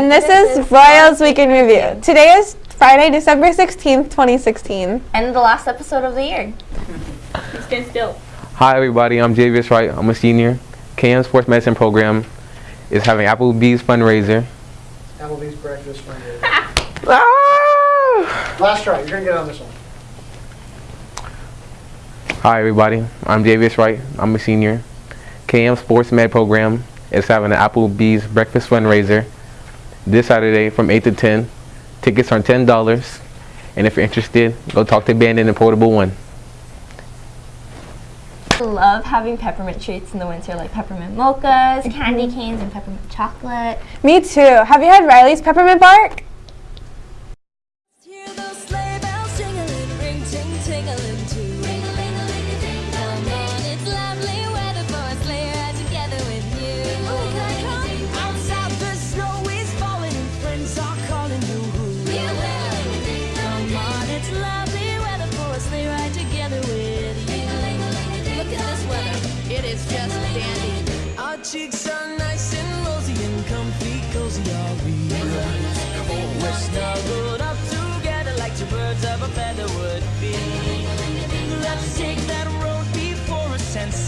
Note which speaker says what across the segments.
Speaker 1: And this, this is, is Royals Week in Review. Today is Friday, December 16th, 2016.
Speaker 2: And the last episode of the year.
Speaker 3: Stand still.
Speaker 4: Hi everybody, I'm Javius Wright. I'm a senior. KM Sports Medicine Program is having Applebee's fundraiser.
Speaker 5: Applebee's breakfast fundraiser. ah! Last try, you're gonna get on this one.
Speaker 4: Hi everybody, I'm Javius Wright. I'm a senior. KM Sports Med Program is having an Applebee's breakfast fundraiser this Saturday from 8 to 10. Tickets are $10. And if you're interested, go talk to Bandon and Portable One.
Speaker 2: I love having peppermint treats in the winter, like peppermint mochas, candy canes, and peppermint chocolate.
Speaker 1: Me too. Have you had Riley's peppermint bark?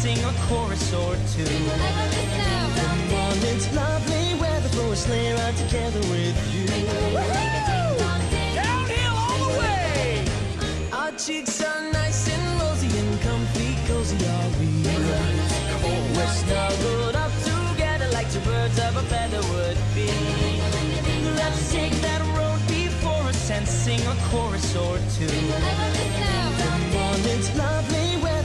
Speaker 1: Sing a chorus or two. Come on, it's lovely weather for a sleigh ride together with you. Downhill all the way. Our cheeks are nice and rosy and comfy, cozy are we. We're snuggled up together like two birds of a feather would be. Let's take that road before us and sing a chorus or two.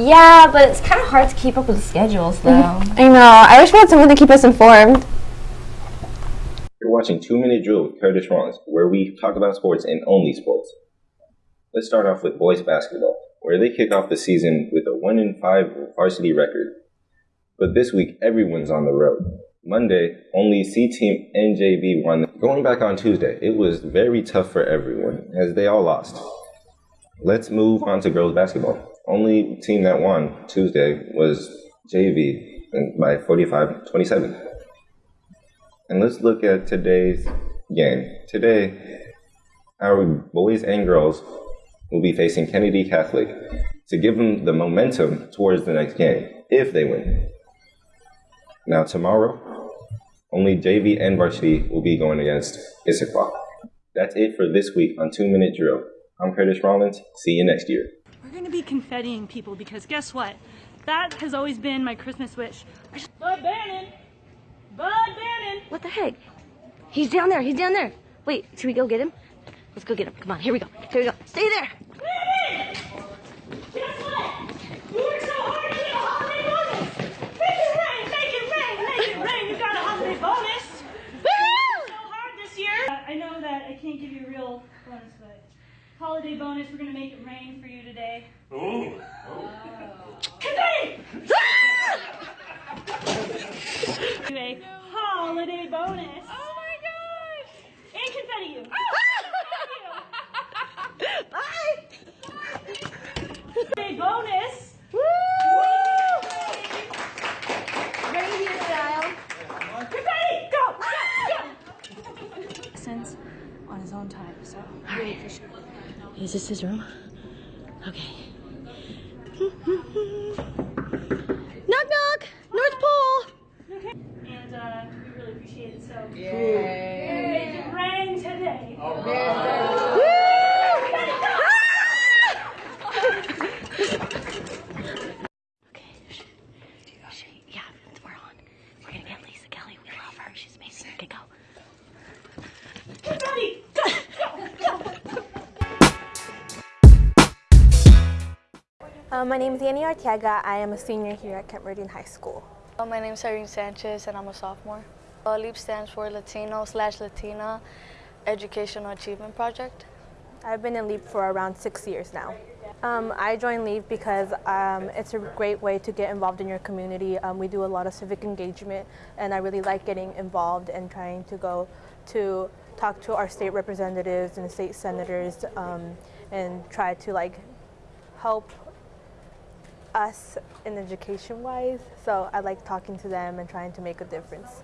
Speaker 2: Yeah, but it's kind of hard to keep up with the schedules, though. Mm-hmm.
Speaker 1: I know. I wish we had someone to keep us informed.
Speaker 6: You're watching Two Minute Drill with Curtis Rollins, where we talk about sports and only sports. Let's start off with boys basketball, where they kick off the season with a 1 in 5 varsity record. But this week, everyone's on the road. Monday, only C Team NJV won. Going back on Tuesday, it was very tough for everyone, as they all lost. Let's move on to girls basketball. Only team that won Tuesday was JV by 45 27. And let's look at today's game. Today, our boys and girls will be facing Kennedy Catholic to give them the momentum towards the next game if they win. Now, tomorrow, only JV and varsity will be going against Issaquah. That's it for this week on Two Minute Drill. I'm Curtis Rollins. See you next year.
Speaker 3: We're to be confettiing people because guess what? That has always been my Christmas wish. Bud Bannon! Bud Bannon!
Speaker 7: What the heck? He's down there. He's down there. Wait, should we go get him? Let's go get him. Come on, here we go. Here we go. Stay there.
Speaker 3: Bannon! Guess what? You worked so hard to get a holiday bonus. Make it rain, make it rain, make it rain. You got a holiday bonus. Woo! so hard this year. Uh, I know that I can't give you a real bonus, but holiday bonus. We're gonna make it rain for you today. Ooh. Oh. Confetti! A holiday bonus.
Speaker 7: Oh my gosh!
Speaker 3: And confetti you.
Speaker 7: Bye!
Speaker 3: Holiday bonus.
Speaker 7: Woo! Reindeer style.
Speaker 3: Confetti! Go! Go! Go! Since on his own time, so it.
Speaker 7: Is this his room? Okay.
Speaker 8: my name is Annie Arteaga. I am a senior here at Kent Meridian High School.
Speaker 9: Uh, my name is Irene Sanchez and I'm a sophomore. Uh, LEAP stands for Latino slash Latina. educational achievement project?
Speaker 8: I've been in LEAP for around six years now. Um, I joined LEAP because um, it's a great way to get involved in your community. Um, we do a lot of civic engagement, and I really like getting involved and trying to go to talk to our state representatives and state senators um, and try to like help us in education wise. So I like talking to them and trying to make a difference.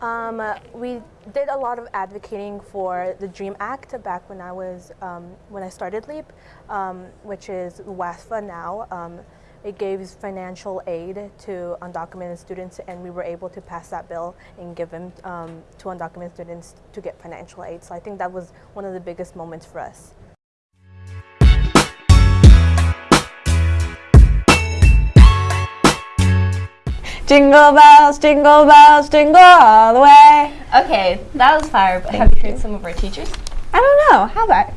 Speaker 8: Um, we did a lot of advocating for the DREAM Act back when I was um, when I started LEAP, um, which is WASFA now. Um, it gave financial aid to undocumented students, and we were able to pass that bill and give them um, to undocumented students to get financial aid. So I think that was one of the biggest moments for us.
Speaker 10: Jingle bells, jingle bells, jingle all the way.
Speaker 2: Okay, that was fire, but have you heard some of our teachers?
Speaker 10: I don't know. How about?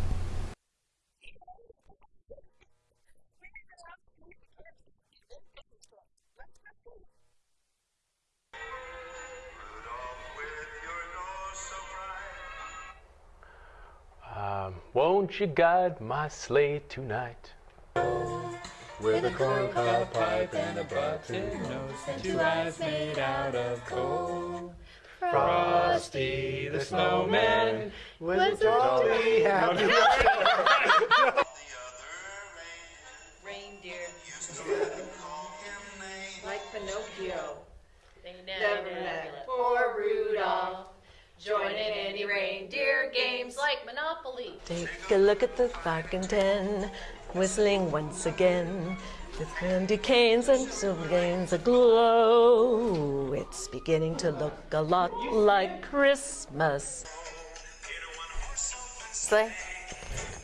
Speaker 11: Um, won't you guide my sleigh tonight?
Speaker 12: With a corncob pipe and a button nose and two eyes made out of coal. Frosty the snowman was a jolly happy
Speaker 13: Reindeer. like Pinocchio. They never let poor Rudolph join in any reindeer games like Monopoly.
Speaker 14: Take a look at the Falcon 10, whistling once again. With candy canes and silver games aglow. It's beginning to look a lot like Christmas.
Speaker 13: Sleigh.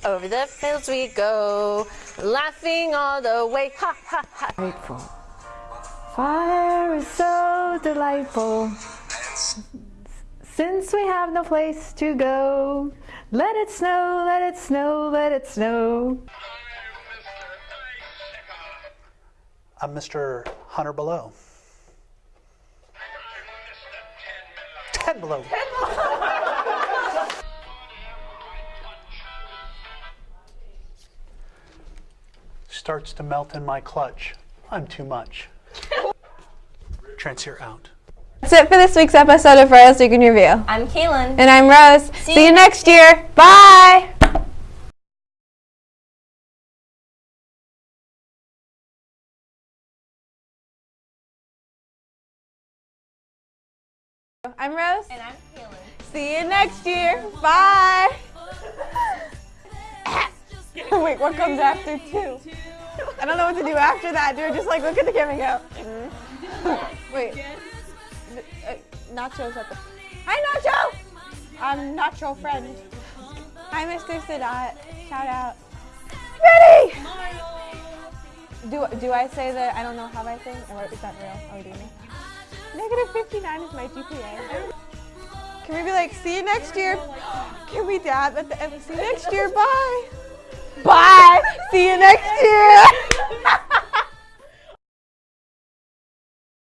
Speaker 13: Over the fields we go, laughing all the way. Ha ha ha.
Speaker 10: Grateful. Fire is so delightful. Since we have no place to go, let it snow, let it snow, let it snow.
Speaker 15: I'm Mr. Hunter Below. Ten below. Starts to melt in my clutch. I'm too much. Transfer out.
Speaker 10: That's it for this week's episode of Royals Week in Review.
Speaker 2: I'm Kaylin.
Speaker 10: And I'm Rose. See, you next year. Bye. I'm Rose.
Speaker 2: And I'm Kaylin.
Speaker 10: See you next year. Bye. Wait, what comes after two? I don't know what to do after that, dude. Just like look at the camera and go. Wait. Uh, Nacho's at the. Hi, Nacho! I'm Nacho friend. Hi, Mr. Sadat. Shout out. Ready! Do, do I say that? I don't know how I sing? Or is that real? Are we doing it? Negative 59 is my GPA. Can we be like, see you next year? Can we dab at the end? See you next year. Bye. Bye. See you next year.